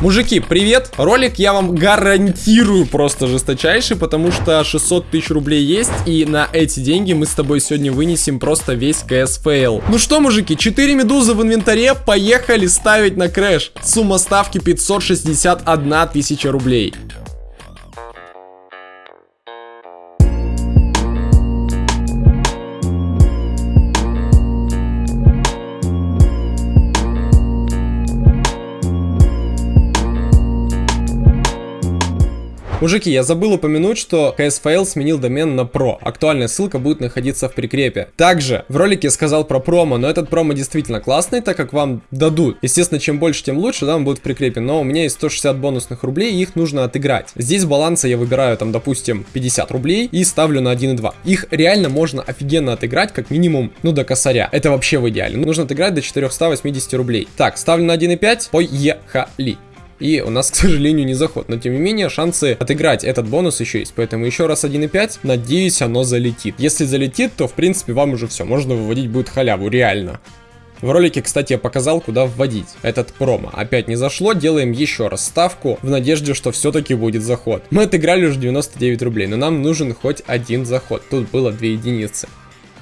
Мужики, привет! Ролик я вам гарантирую просто жесточайший, потому что 600 тысяч рублей есть, и на эти деньги мы с тобой сегодня вынесем просто весь CS Fail. Ну что, мужики, 4 медузы в инвентаре, поехали ставить на crash. Сумма ставки 561 тысяча рублей. Мужики, я забыл упомянуть, что CSFail сменил домен на Pro. Актуальная ссылка будет находиться в прикрепе. Также в ролике я сказал про промо, но этот промо действительно классный, так как вам дадут. Естественно, чем больше, тем лучше, да, он будет в прикрепе. Но у меня есть 160 бонусных рублей, и их нужно отыграть. Здесь баланса я выбираю, там, допустим, 50 рублей и ставлю на 1,2. Их реально можно офигенно отыграть, как минимум, ну, до косаря. Это вообще в идеале. Нужно отыграть до 480 рублей. Так, ставлю на 1,5, поехали. И у нас, к сожалению, не заход. Но, тем не менее, шансы отыграть этот бонус еще есть. Поэтому еще раз 1.5. Надеюсь, оно залетит. Если залетит, то, в принципе, вам уже все. Можно выводить будет халяву, реально. В ролике, кстати, я показал, куда вводить этот промо. Опять не зашло, делаем еще раз ставку, в надежде, что все-таки будет заход. Мы отыграли уже 99 рублей, но нам нужен хоть один заход. Тут было 2 единицы.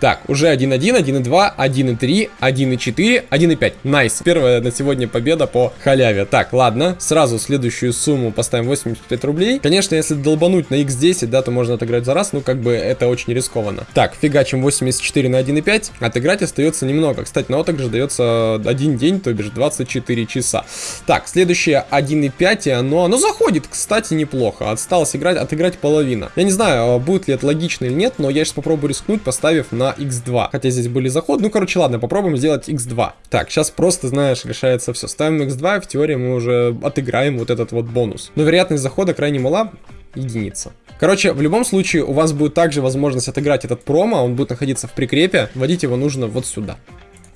Так, уже 1-1, 1-2, 1-3, 1-4, 1-5. Nice. Первая на сегодня победа по халяве. Так, ладно. Сразу следующую сумму поставим 85 рублей. Конечно, если долбануть на x10, да, то можно отыграть за раз. Ну, как бы это очень рискованно. Так, фигачим 84 на 1,5. Отыграть остается немного. Кстати, на отыгрыш дается один день, то бишь 24 часа. Так, следующее 1,5, и оно, оно заходит, кстати, неплохо. Осталось играть, отыграть половина. Я не знаю, будет ли это логично или нет, но я сейчас попробую рискнуть, поставив на x2. Хотя здесь были заходы. Ну, короче, ладно, попробуем сделать x2. Так, сейчас просто, знаешь, решается все. Ставим x2, и в теории мы уже отыграем вот этот вот бонус. Но вероятность захода крайне мала единица. Короче, в любом случае у вас будет также возможность отыграть этот промо, он будет находиться в прикрепе, вводить его нужно вот сюда.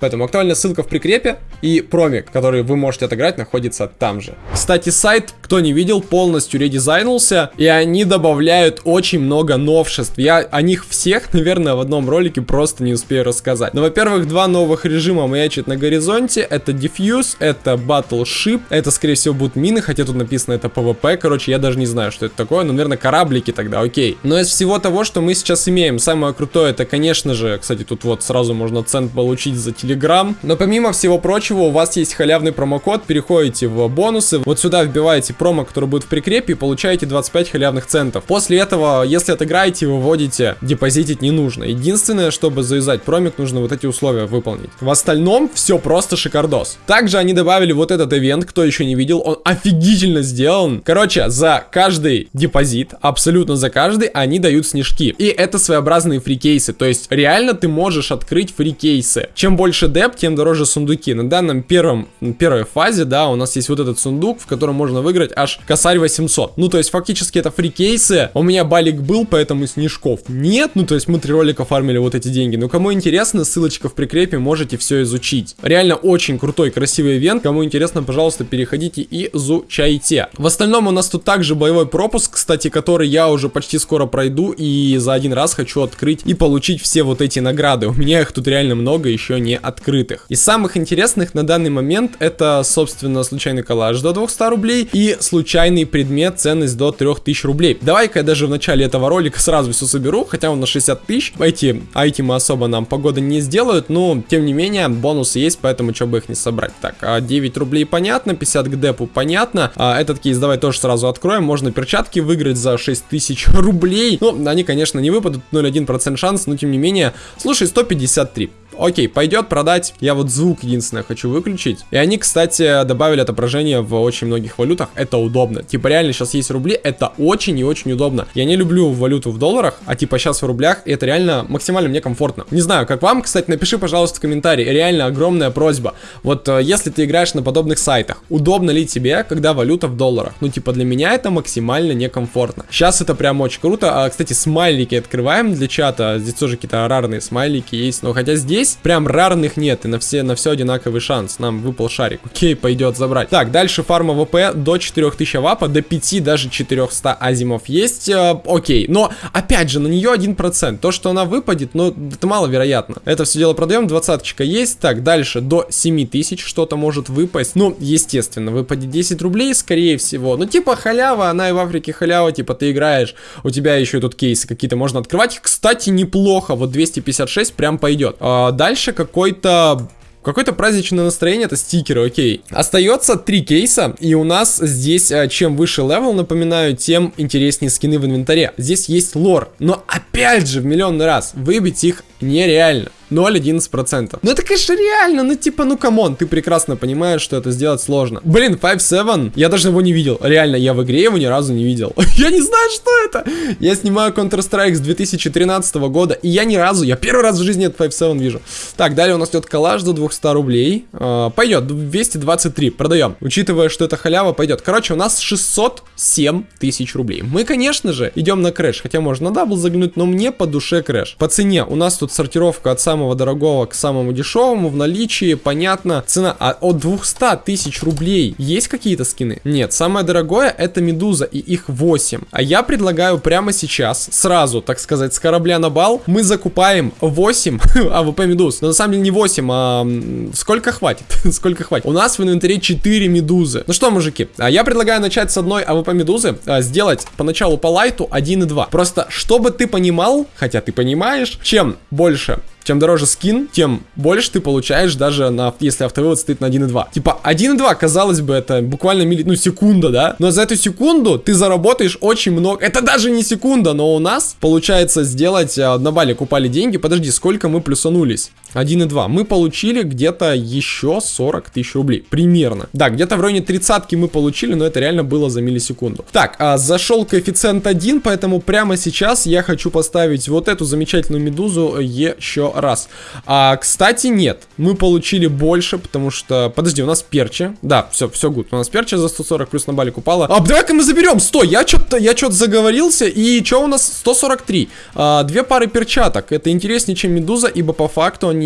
Поэтому актуальная ссылка в прикрепе и промик, который вы можете отыграть, находится там же. Кстати, сайт, кто не видел, полностью редизайнулся, и они добавляют очень много новшеств. Я о них всех, наверное, в одном ролике просто не успею рассказать. Но, во-первых, два новых режима маячат на горизонте. Это Diffuse, это Battleship, это, скорее всего, будут мины, хотя тут написано это PvP. Короче, я даже не знаю, что это такое, но, наверное, кораблики тогда, окей. Но из всего того, что мы сейчас имеем, самое крутое, это, конечно же, кстати, тут вот сразу можно цент получить за Telegram. Но помимо всего прочего, у вас есть халявный промокод, переходите в бонусы, вот сюда вбиваете промо, который будет в прикрепе, и получаете 25 халявных центов. После этого, если отыграете, вы вводите, депозитить не нужно. Единственное, чтобы заюзать промик, нужно вот эти условия выполнить. В остальном все просто шикардос. Также они добавили вот этот ивент, кто еще не видел, он офигительно сделан. Короче, за каждый депозит, абсолютно за каждый, они дают снежки. И это своеобразные free кейсы, то есть реально ты можешь открыть free кейсы. Чем больше деп, тем дороже сундуки. На данном первом, первой фазе, да, у нас есть вот этот сундук, в котором можно выиграть аж косарь 800. Ну, то есть, фактически это free кейсы. У меня балик был, поэтому снежков нет. Ну, то есть, мы три ролика фармили вот эти деньги. Но кому интересно, ссылочка в прикрепе, можете все изучить. Реально очень крутой, красивый ивент. Кому интересно, пожалуйста, переходите и изучайте. В остальном у нас тут также боевой пропуск, кстати, который я уже почти скоро пройду. И за один раз хочу открыть и получить все вот эти награды. У меня их тут реально много, еще не от открытых. Из самых интересных на данный момент это, собственно, случайный коллаж до 200 рублей и случайный предмет ценность до 3000 рублей. Давай-ка я даже в начале этого ролика сразу все соберу, хотя он на 60 тысяч. Эти айтемы особо нам погода не сделают, но, тем не менее, бонусы есть, поэтому что бы их не собрать. Так, 9 а рублей понятно, 50 к депу понятно. А этот кейс давай тоже сразу откроем. Можно перчатки выиграть за 6000 рублей. Ну, они, конечно, не выпадут, 0,1% шанс, но, тем не менее, слушай, 153. Окей, пойдет продать. Я вот звук единственное хочу выключить. И они, кстати, добавили отображение в очень многих валютах. Это удобно. Типа реально сейчас есть рубли, это очень и очень удобно. Я не люблю валюту в долларах, а типа сейчас в рублях, и это реально максимально мне комфортно. Не знаю, как вам, кстати, напиши, пожалуйста, в комментарии. Реально огромная просьба. Вот э, если ты играешь на подобных сайтах, удобно ли тебе, когда валюта в долларах? Ну, типа для меня это максимально некомфортно. Сейчас это прям очень круто. А, кстати, смайлики открываем для чата. Здесь тоже какие-то рарные смайлики есть. Но хотя здесь здесь прям рарных нет, и на все, на все одинаковый шанс. Нам выпал шарик. Окей, пойдет забрать. Так, дальше фарма ВП до 4000 вапа, до 5, даже 400 азимов есть. Э, окей, но опять же, на нее 1%. То, что она выпадет, ну, это маловероятно. Это все дело продаем, двадцаточка есть. Так, дальше до 7000 что-то может выпасть. Ну, естественно, выпадет 10 рублей, скорее всего. Ну, типа халява, она и в Африке халява, типа ты играешь, у тебя еще тут кейсы какие-то можно открывать. Кстати, неплохо, вот 256 прям пойдет. А дальше какой-то Какое-то праздничное настроение, это стикеры, окей. Остается три кейса, и у нас здесь, а, чем выше левел, напоминаю, тем интереснее скины в инвентаре. Здесь есть лор, но опять же, в миллионный раз, выбить их нереально. 0,11%. Ну это, конечно, реально, ну типа, ну come on, ты прекрасно понимаешь, что это сделать сложно. Блин, 5-7, я даже его не видел. Реально, я в игре его ни разу не видел. я не знаю, что это. Я снимаю Counter-Strike с 2013 года, и я ни разу, я первый раз в жизни этот 5-7 вижу. Так, далее у нас идет коллаж до 200 рублей. Э, пойдет, 223, продаем. Учитывая, что это халява, пойдет. Короче, у нас 607 тысяч рублей. Мы, конечно же, идем на crash, хотя можно на double загнуть, но мне по душе crash. По цене у нас тут сортировка от самого самого дорогого к самому дешевому в наличии, понятно, цена а от 200 тысяч рублей. Есть какие-то скины? Нет, самое дорогое это Медуза и их 8. А я предлагаю прямо сейчас, сразу, так сказать, с корабля на бал, мы закупаем 8 АВП Медуз. Но на самом деле не 8, а сколько хватит? сколько хватит? У нас в инвентаре 4 Медузы. Ну что, мужики, а я предлагаю начать с одной АВП Медузы, а, сделать поначалу по лайту 1 и 2. Просто, чтобы ты понимал, хотя ты понимаешь, чем больше чем дороже скин, тем больше ты получаешь даже на, если автовывод стоит на 1.2. Типа 1.2, казалось бы, это буквально милли, ну, секунда, да? Но за эту секунду ты заработаешь очень много. Это даже не секунда, но у нас получается сделать, а, на балик упали деньги. Подожди, сколько мы плюсанулись? 1.2. Мы получили где-то еще 40 тысяч рублей. Примерно. Да, где-то в районе 30 мы получили, но это реально было за миллисекунду. Так, а, зашел коэффициент 1, поэтому прямо сейчас я хочу поставить вот эту замечательную медузу еще раз. А, кстати, нет. Мы получили больше, потому что... Подожди, у нас перчи. Да, все, все гуд. У нас перчи за 140 плюс на балик упала. А, давай-ка мы заберем. Стой, я что-то я что-то заговорился. И что у нас? 143. А, две пары перчаток. Это интереснее, чем медуза, ибо по факту они...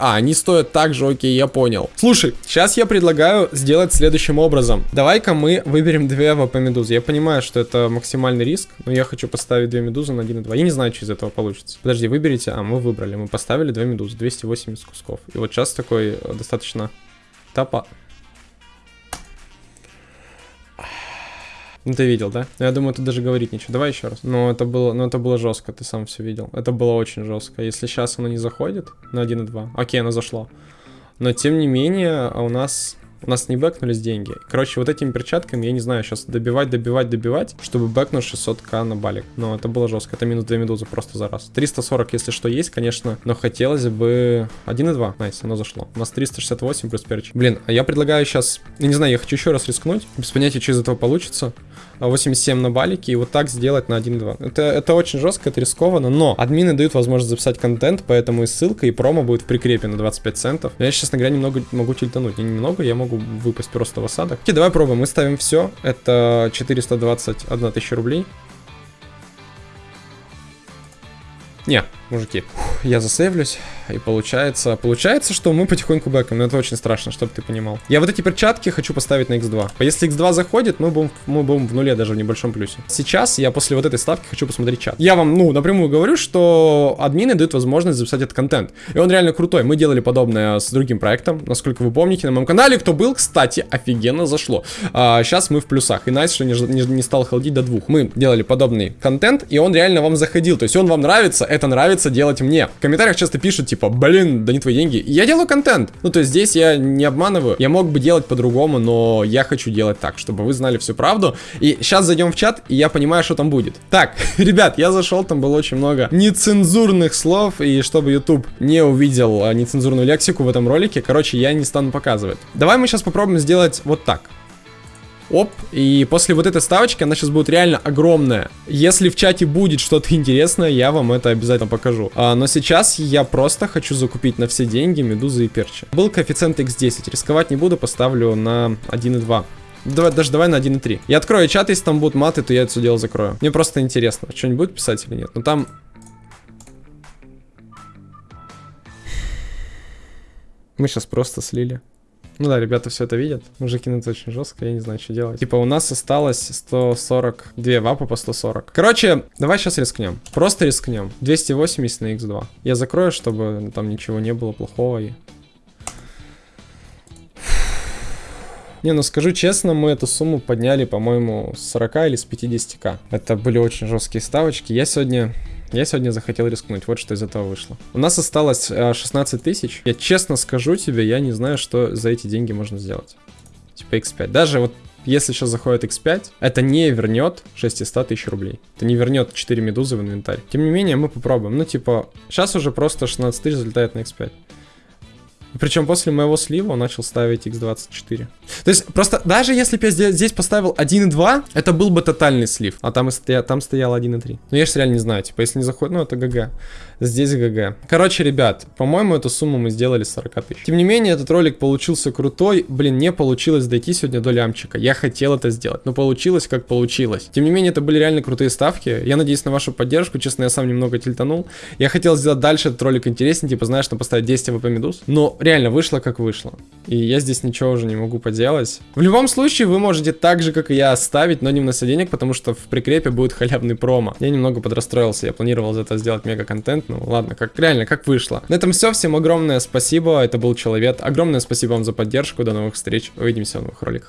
А, они стоят так же, окей, я понял. Слушай, сейчас я предлагаю сделать следующим образом. Давай-ка мы выберем две АВП медузы. Я понимаю, что это максимальный риск, но я хочу поставить две медузы на 1 и 2. Я не знаю, что из этого получится. Подожди, выберите. А, мы выбрали. Мы поставили Оставили две медузы, 280 кусков. И вот сейчас такой э, достаточно тапа. Ну ты видел, да? Ну, я думаю, тут даже говорить ничего. Давай еще раз. Но это было, но это было жестко, ты сам все видел. Это было очень жестко. Если сейчас оно не заходит на 1 и 2. Окей, оно зашло. Но тем не менее, а у нас у нас не бэкнулись деньги. Короче, вот этими перчатками, я не знаю, сейчас добивать, добивать, добивать, чтобы бэкнуть 600к на балик. Но это было жестко. Это минус 2 медузы просто за раз. 340, если что, есть, конечно, но хотелось бы 1,2. Nice, оно зашло. У нас 368 плюс перчик. Блин, а я предлагаю сейчас, я не знаю, я хочу еще раз рискнуть. Без понятия, что из этого получится. 87 на балике и вот так сделать на 1.2. Это, это очень жестко, это рискованно, но админы дают возможность записать контент, поэтому и ссылка, и промо будет в прикрепе на 25 центов. Я, честно говоря, немного могу тильтануть. Не немного, я могу выпасть просто в осадок. Окей, давай пробуем. Мы ставим все. Это 421 тысяча рублей. Не, мужики, я засейвлюсь. И получается, получается, что мы потихоньку бэком, но это очень страшно, чтобы ты понимал. Я вот эти перчатки хочу поставить на x2. А если x2 заходит, мы будем, мы будем в нуле, даже в небольшом плюсе. Сейчас я после вот этой ставки хочу посмотреть чат. Я вам, ну, напрямую говорю, что админы дают возможность записать этот контент. И он реально крутой. Мы делали подобное с другим проектом, насколько вы помните, на моем канале. Кто был, кстати, офигенно зашло. А, сейчас мы в плюсах. И найс, что не, не, не стал холдить до двух. Мы делали подобный контент, и он реально вам заходил. То есть он вам нравится, это нравится делать мне. В комментариях часто пишут, типа, типа, блин, да не твои деньги. я делаю контент. Ну, то есть здесь я не обманываю. Я мог бы делать по-другому, но я хочу делать так, чтобы вы знали всю правду. И сейчас зайдем в чат, и я понимаю, что там будет. Так, ребят, я зашел, там было очень много нецензурных слов, и чтобы YouTube не увидел а, нецензурную лексику в этом ролике, короче, я не стану показывать. Давай мы сейчас попробуем сделать вот так. Оп, и после вот этой ставочки она сейчас будет реально огромная. Если в чате будет что-то интересное, я вам это обязательно покажу. А, но сейчас я просто хочу закупить на все деньги медузы и перчи. Был коэффициент x10, рисковать не буду, поставлю на 1,2. Давай, даже давай на 1.3. Я открою чат, если там будут маты, то я это все дело закрою. Мне просто интересно, что-нибудь будет писать или нет. Но там Мы сейчас просто слили. Ну да, ребята все это видят. Мужики, ну это очень жестко, я не знаю, что делать. Типа у нас осталось 142 вапа по 140. Короче, давай сейчас рискнем. Просто рискнем. 280 на x2. Я закрою, чтобы там ничего не было плохого. И... Не, ну скажу честно, мы эту сумму подняли, по-моему, с 40 или с 50к. Это были очень жесткие ставочки. Я сегодня я сегодня захотел рискнуть, вот что из этого вышло. У нас осталось 16 э, тысяч. Я честно скажу тебе, я не знаю, что за эти деньги можно сделать. Типа x5. Даже вот если сейчас заходит x5, это не вернет 600 тысяч рублей. Это не вернет 4 медузы в инвентарь. Тем не менее, мы попробуем. Ну, типа, сейчас уже просто 16 тысяч залетает на x5. Причем после моего слива он начал ставить x24. То есть просто даже если бы я здесь поставил 1.2, это был бы тотальный слив. А там, и стоя, там стоял 1.3. Но я же реально не знаю, типа если не заходит, ну это ГГ. Здесь ГГ. Короче, ребят, по-моему, эту сумму мы сделали 40 тысяч. Тем не менее, этот ролик получился крутой. Блин, не получилось дойти сегодня до лямчика. Я хотел это сделать, но получилось как получилось. Тем не менее, это были реально крутые ставки. Я надеюсь на вашу поддержку. Честно, я сам немного тильтанул. Я хотел сделать дальше этот ролик интереснее, типа, знаешь, там поставить 10 АВП медуз. Но реально вышло как вышло. И я здесь ничего уже не могу поделать. В любом случае, вы можете так же, как и я, ставить, но не на денег, потому что в прикрепе будет халявный промо. Я немного подрастроился. Я планировал за это сделать мега-контент, ну ладно, как реально, как вышло. На этом все, всем огромное спасибо, это был Человек. Огромное спасибо вам за поддержку, до новых встреч, увидимся в новых роликах.